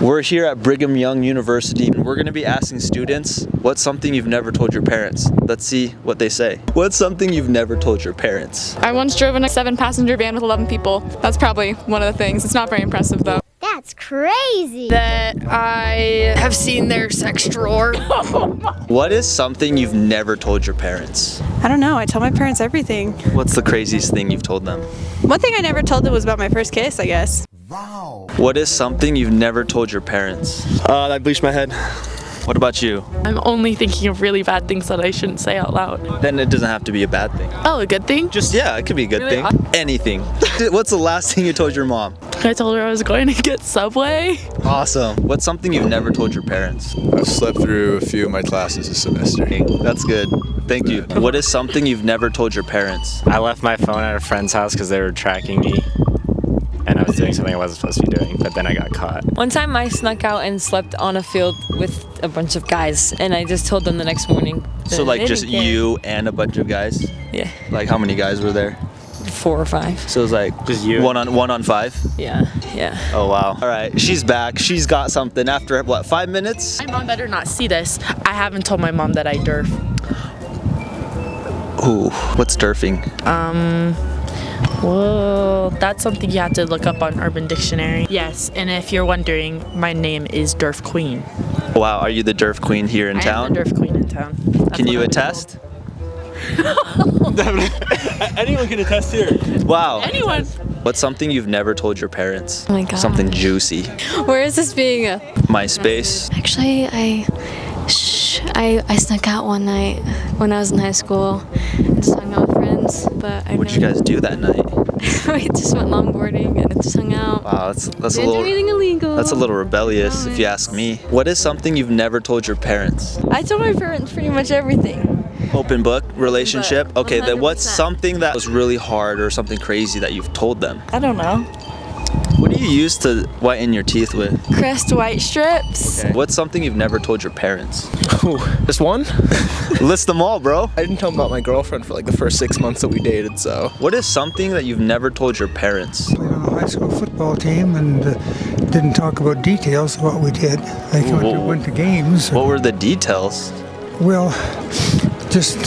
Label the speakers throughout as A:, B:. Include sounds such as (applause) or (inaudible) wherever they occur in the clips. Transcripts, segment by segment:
A: We're here at Brigham Young University and we're going to be asking students what's something you've never told your parents. Let's see what they say. What's something you've never told your parents?
B: I once drove in a seven passenger van with 11 people. That's probably one of the things. It's not very impressive though.
C: That's crazy.
D: That I have seen their sex drawer. (laughs)
A: Oh what is something you've never told your parents?
E: I don't know. I tell my parents everything.
A: What's the craziest thing you've told them?
E: One thing I never told them was about my first kiss, I guess.
A: What is something you've never told your parents?
F: Uh, I bleached my head.
A: What about you?
G: I'm only thinking of really bad things that I shouldn't say out loud.
A: Then it doesn't have to be a bad thing.
G: Oh, a good thing?
A: Just, yeah, it could be a good
G: Really?
A: thing. Anything. (laughs) What's the last thing you told your mom?
G: I told her I was going to get Subway.
A: Awesome. What's something you've never told your parents?
H: I've slept through a few of my classes this semester.
A: That's good. Thank you. What is something you've never told your parents?
I: I left my phone at a friend's house because they were tracking me. And I was doing something I wasn't supposed to be doing, but then I got caught.
J: One time I snuck out and slept on a field with a bunch of guys and I just told them the next morning.
A: So like just
J: care.
A: you and a bunch of guys?
J: Yeah,
A: Like how many guys were there?
J: four or five.
A: So it was like
I: Just you.
A: one on one on five.
J: Yeah, yeah.
A: Oh wow. All right, she's back. She's got something after what? Five minutes?
G: My mom better not see this. I haven't told my mom that I derf.
A: Ooh, what's derfing?
G: Um, Well, that's something you have to look up on Urban Dictionary. Yes, and if you're wondering, my name is Derf Queen.
A: Wow, are you the derf queen here in
G: I
A: town?
G: am the Derf Queen in town. That's
A: Can you
G: I'm
A: attest? (laughs) (laughs)
F: Anyone can attest here.
A: Wow.
G: Anyone?
A: What's something you've never told your parents?
C: Oh my God.
A: Something juicy.
C: Where is this being? uh,
A: MySpace.
C: Actually, I, shh, I, I snuck out one night when I was in high school. Just hung out with friends, but I
A: What'd you guys do that night? (laughs)
C: we just went longboarding and just hung out.
A: Wow, that's that's a
C: Didn't
A: little
C: illegal.
A: that's a little rebellious if you ask me. What is something you've never told your parents?
D: I told my parents pretty much everything.
A: Open book relationship. Okay, then what's
C: 100%.
A: something that was really hard or something crazy that you've told them?
D: I don't know.
A: What do you use to whiten your teeth with?
D: Crest white strips.
A: What's something you've never told your parents?
F: Ooh, just one? (laughs)
A: List them all, bro.
F: I didn't tell them about my girlfriend for like the first six months that we dated, so.
A: What is something that you've never told your parents?
K: played on a high school football team and uh, didn't talk about details of what we did. Like went to, went to games.
A: What were the details?
K: Well, just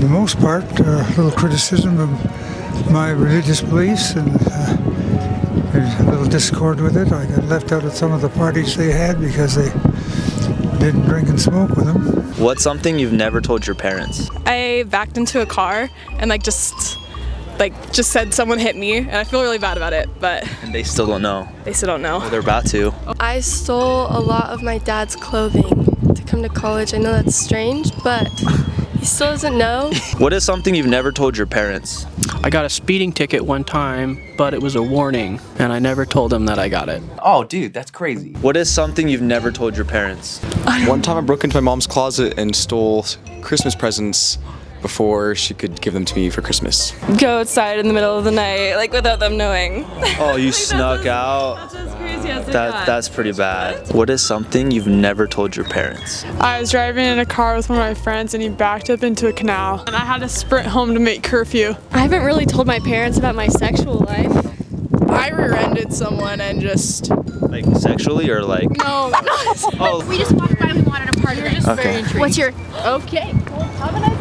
K: the most part, uh, a little criticism of my religious beliefs and uh, there's a little discord with it. I got left out at some of the parties they had because they didn't drink and smoke with them.
A: What's something you've never told your parents?
B: I backed into a car and like just like just said someone hit me and I feel really bad about it, but
A: And they still don't know.
B: they still don't know.
A: They're about to.
D: I stole a lot of my dad's clothing to come to college. I know that's strange, but he still doesn't know. (laughs)
A: What is something you've never told your parents?
L: I got a speeding ticket one time, but it was a warning, and I never told them that I got it.
M: Oh, dude, that's crazy.
A: What is something you've never told your parents?
H: One time I broke into my mom's closet and stole Christmas presents before she could give them to me for Christmas.
D: Go outside in the middle of the night, like without them knowing.
A: Oh, you (laughs) snuck out? That, that's pretty bad. What is something you've never told your parents?
B: I was driving in a car with one of my friends and he backed up into a canal and I had to sprint home to make curfew.
C: I haven't really told my parents about my sexual life.
B: I rear-ended someone and just
A: Like sexually or like?
B: no, (laughs)
A: Oh,
C: We just walked by. We wanted a part of it.
A: okay.
C: What's your?
B: okay. Well, have a nice